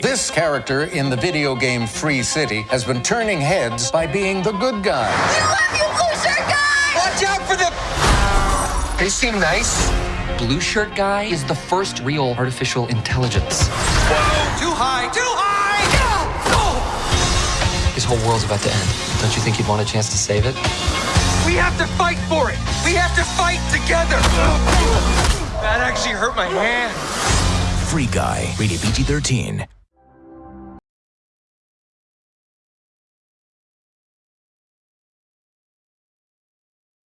This character in the video game Free City has been turning heads by being the good guy. We love you, blue shirt guy! Watch out for the. They seem nice. Blue shirt guy is the first real artificial intelligence. Whoa! Too high! Too high! Oh! His whole world's about to end. Don't you think you'd want a chance to save it? We have to fight for it! We have to fight together! That actually hurt my hand. Free Guy, rated PG 13.